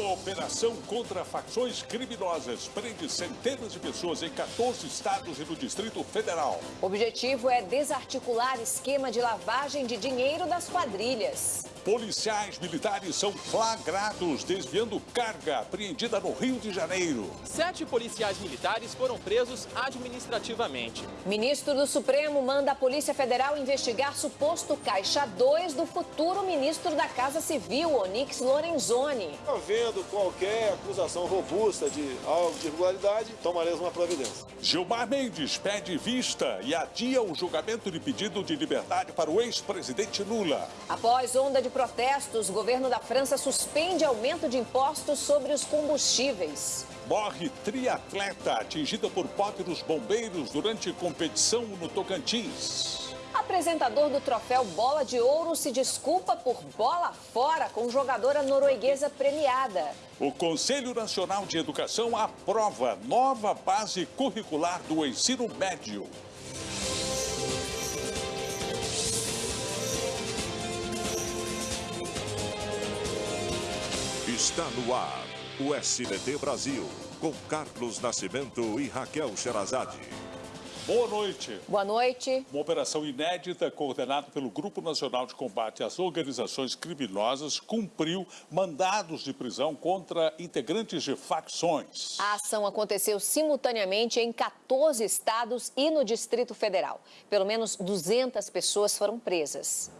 uma operação contra facções criminosas. Prende centenas de pessoas em 14 estados e no Distrito Federal. O objetivo é desarticular esquema de lavagem de dinheiro das quadrilhas. Policiais militares são flagrados desviando carga apreendida no Rio de Janeiro. Sete policiais militares foram presos administrativamente. Ministro do Supremo manda a Polícia Federal investigar suposto caixa 2 do futuro ministro da Casa Civil, Onix Lorenzoni. Havendo qualquer acusação robusta de algo de irregularidade, tomaremos uma providência. Gilmar Mendes pede vista e adia o julgamento de pedido de liberdade para o ex-presidente Lula. Após onda de protestos, o governo da França suspende aumento de impostos sobre os combustíveis. Morre triatleta atingida por pote dos bombeiros durante competição no Tocantins. Apresentador do troféu Bola de Ouro se desculpa por bola fora com jogadora norueguesa premiada. O Conselho Nacional de Educação aprova nova base curricular do ensino médio. Está no ar o SBT Brasil, com Carlos Nascimento e Raquel Sherazade. Boa noite. Boa noite. Uma operação inédita coordenada pelo Grupo Nacional de Combate às Organizações Criminosas cumpriu mandados de prisão contra integrantes de facções. A ação aconteceu simultaneamente em 14 estados e no Distrito Federal. Pelo menos 200 pessoas foram presas.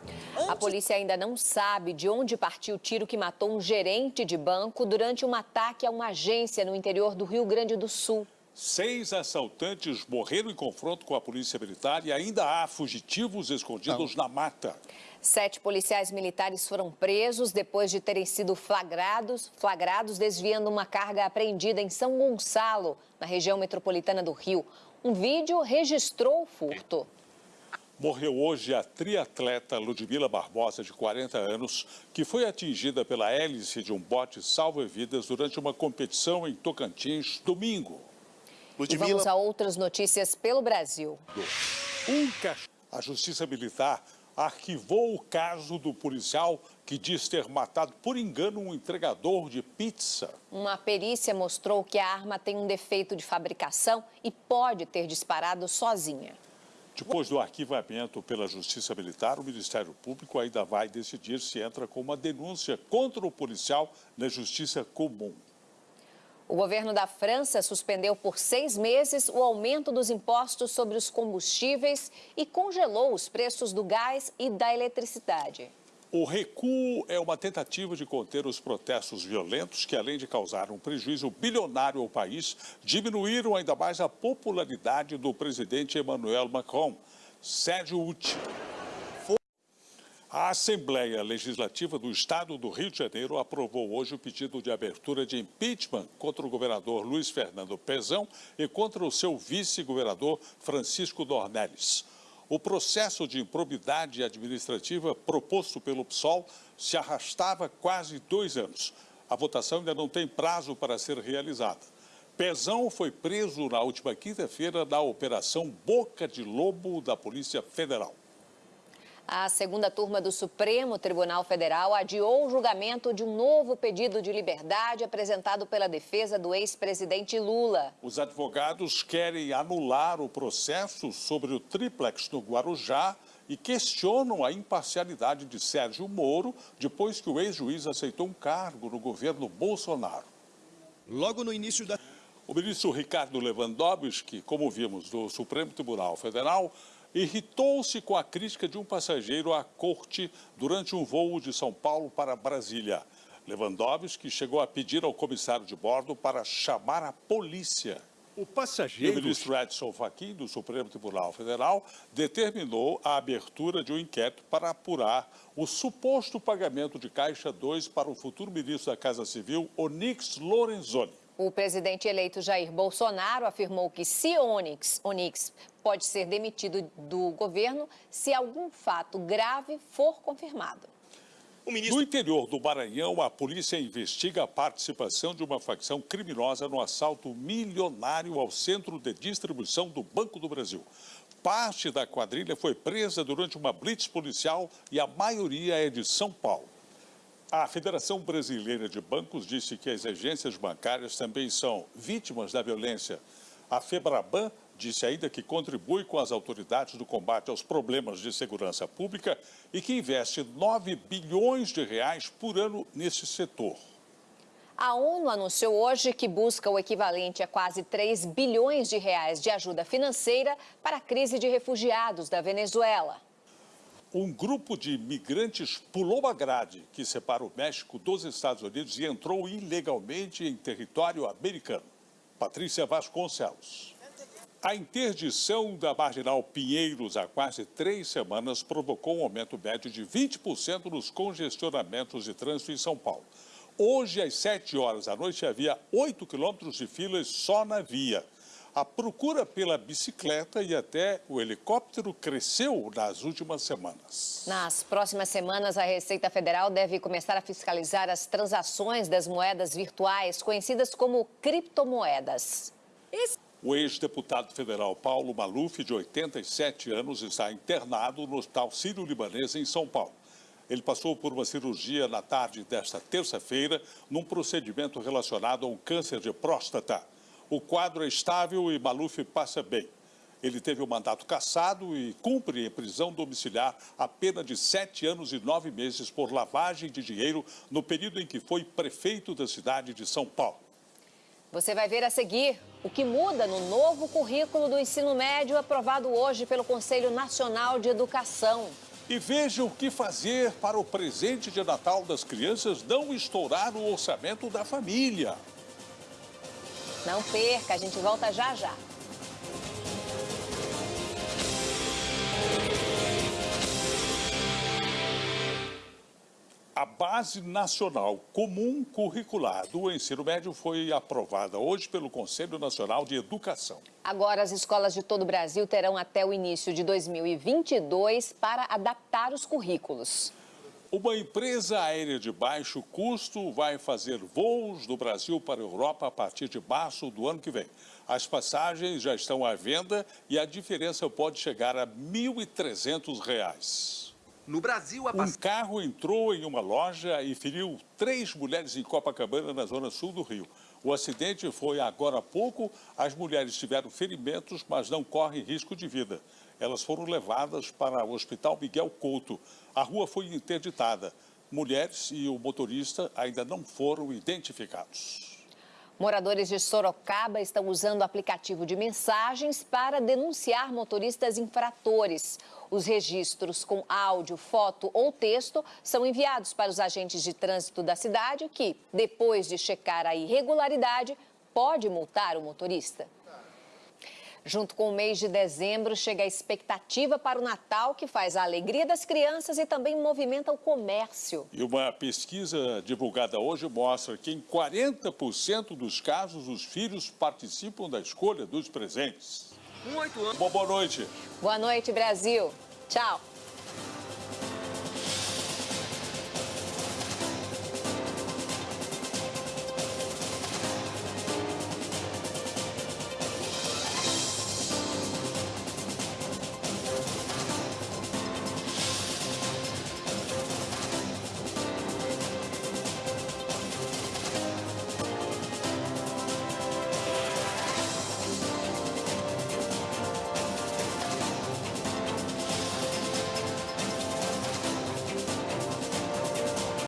A polícia ainda não sabe de onde partiu o tiro que matou um gerente de banco durante um ataque a uma agência no interior do Rio Grande do Sul. Seis assaltantes morreram em confronto com a polícia militar e ainda há fugitivos escondidos na mata. Sete policiais militares foram presos depois de terem sido flagrados, flagrados desviando uma carga apreendida em São Gonçalo, na região metropolitana do Rio. Um vídeo registrou o furto. Morreu hoje a triatleta Ludmila Barbosa, de 40 anos, que foi atingida pela hélice de um bote salva-vidas durante uma competição em Tocantins, domingo. Ludmila... E vamos a outras notícias pelo Brasil. Um A Justiça Militar arquivou o caso do policial que diz ter matado por engano um entregador de pizza. Uma perícia mostrou que a arma tem um defeito de fabricação e pode ter disparado sozinha. Depois do arquivamento pela Justiça Militar, o Ministério Público ainda vai decidir se entra com uma denúncia contra o policial na Justiça Comum. O governo da França suspendeu por seis meses o aumento dos impostos sobre os combustíveis e congelou os preços do gás e da eletricidade. O recuo é uma tentativa de conter os protestos violentos que, além de causar um prejuízo bilionário ao país, diminuíram ainda mais a popularidade do presidente Emmanuel Macron. Sérgio Uti. A Assembleia Legislativa do Estado do Rio de Janeiro aprovou hoje o pedido de abertura de impeachment contra o governador Luiz Fernando Pezão e contra o seu vice-governador Francisco Dornelles. O processo de improbidade administrativa proposto pelo PSOL se arrastava quase dois anos. A votação ainda não tem prazo para ser realizada. Pezão foi preso na última quinta-feira na Operação Boca de Lobo da Polícia Federal. A segunda turma do Supremo Tribunal Federal adiou o julgamento de um novo pedido de liberdade apresentado pela defesa do ex-presidente Lula. Os advogados querem anular o processo sobre o triplex no Guarujá e questionam a imparcialidade de Sérgio Moro depois que o ex-juiz aceitou um cargo no governo Bolsonaro. Logo no início da... O ministro Ricardo Lewandowski, como vimos do Supremo Tribunal Federal, irritou-se com a crítica de um passageiro à corte durante um voo de São Paulo para Brasília. Lewandowski chegou a pedir ao comissário de bordo para chamar a polícia. O passageiro... E o ministro Edson Fachin, do Supremo Tribunal Federal, determinou a abertura de um inquérito para apurar o suposto pagamento de Caixa 2 para o futuro ministro da Casa Civil, Onix Lorenzoni. O presidente eleito Jair Bolsonaro afirmou que se Onix, Onix pode ser demitido do governo se algum fato grave for confirmado. Ministro... No interior do Maranhão, a polícia investiga a participação de uma facção criminosa no assalto milionário ao centro de distribuição do Banco do Brasil. Parte da quadrilha foi presa durante uma blitz policial e a maioria é de São Paulo. A Federação Brasileira de Bancos disse que as agências bancárias também são vítimas da violência. A FEBRABAN disse ainda que contribui com as autoridades do combate aos problemas de segurança pública e que investe 9 bilhões de reais por ano nesse setor. A ONU anunciou hoje que busca o equivalente a quase 3 bilhões de reais de ajuda financeira para a crise de refugiados da Venezuela. Um grupo de migrantes pulou a grade que separa o México dos Estados Unidos e entrou ilegalmente em território americano. Patrícia Vasconcelos. A interdição da Marginal Pinheiros há quase três semanas provocou um aumento médio de 20% nos congestionamentos de trânsito em São Paulo. Hoje, às 7 horas da noite, havia 8 quilômetros de filas só na via. A procura pela bicicleta e até o helicóptero cresceu nas últimas semanas. Nas próximas semanas, a Receita Federal deve começar a fiscalizar as transações das moedas virtuais, conhecidas como criptomoedas. Esse... O ex-deputado federal Paulo Maluf, de 87 anos, está internado no Hospital Sírio-Libanês, em São Paulo. Ele passou por uma cirurgia na tarde desta terça-feira, num procedimento relacionado a um câncer de próstata. O quadro é estável e Maluf passa bem. Ele teve o mandato cassado e cumpre em prisão domiciliar a pena de sete anos e nove meses por lavagem de dinheiro no período em que foi prefeito da cidade de São Paulo. Você vai ver a seguir o que muda no novo currículo do ensino médio aprovado hoje pelo Conselho Nacional de Educação. E veja o que fazer para o presente de Natal das crianças não estourar o orçamento da família. Não perca, a gente volta já já. A Base Nacional Comum Curricular do Ensino Médio foi aprovada hoje pelo Conselho Nacional de Educação. Agora, as escolas de todo o Brasil terão até o início de 2022 para adaptar os currículos. Uma empresa aérea de baixo custo vai fazer voos do Brasil para a Europa a partir de março do ano que vem. As passagens já estão à venda e a diferença pode chegar a R$ 1.300. No Brasil, a Um carro entrou em uma loja e feriu três mulheres em Copacabana, na zona sul do Rio. O acidente foi agora há pouco. As mulheres tiveram ferimentos, mas não correm risco de vida. Elas foram levadas para o Hospital Miguel Couto. A rua foi interditada. Mulheres e o motorista ainda não foram identificados. Moradores de Sorocaba estão usando o aplicativo de mensagens para denunciar motoristas infratores. Os registros com áudio, foto ou texto são enviados para os agentes de trânsito da cidade que, depois de checar a irregularidade, pode multar o motorista. Junto com o mês de dezembro, chega a expectativa para o Natal, que faz a alegria das crianças e também movimenta o comércio. E uma pesquisa divulgada hoje mostra que em 40% dos casos os filhos participam da escolha dos presentes. Um oito anos. Bom, boa noite. Boa noite, Brasil. Tchau.